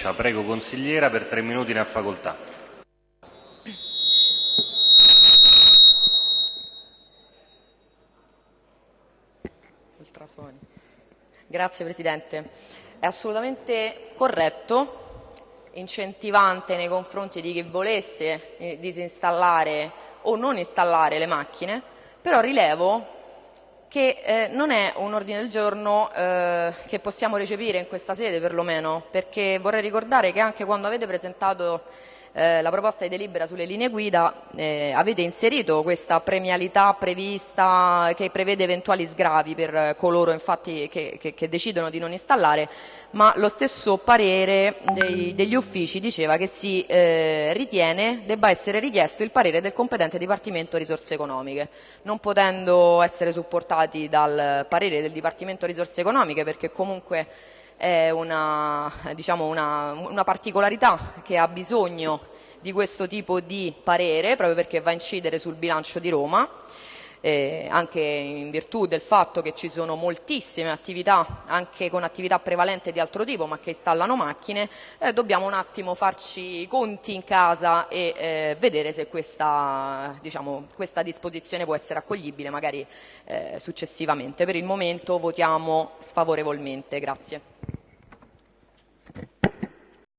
provincia. Prego consigliera, per tre minuti ne ha facoltà. Grazie Presidente. È assolutamente corretto, incentivante nei confronti di chi volesse eh, disinstallare o non installare le macchine, però rilevo che eh, non è un ordine del giorno eh, che possiamo recepire in questa sede perlomeno, perché vorrei ricordare che anche quando avete presentato eh, la proposta di delibera sulle linee guida eh, avete inserito questa premialità prevista che prevede eventuali sgravi per coloro infatti che, che, che decidono di non installare, ma lo stesso parere dei, degli uffici diceva che si eh, ritiene debba essere richiesto il parere del competente Dipartimento Risorse Economiche, non potendo essere supportati dal parere del Dipartimento Risorse Economiche perché comunque è una, diciamo una, una particolarità che ha bisogno di questo tipo di parere proprio perché va a incidere sul bilancio di Roma eh, anche in virtù del fatto che ci sono moltissime attività, anche con attività prevalente di altro tipo, ma che installano macchine, eh, dobbiamo un attimo farci i conti in casa e eh, vedere se questa, diciamo, questa, disposizione può essere accoglibile magari eh, successivamente. Per il momento votiamo sfavorevolmente. Grazie.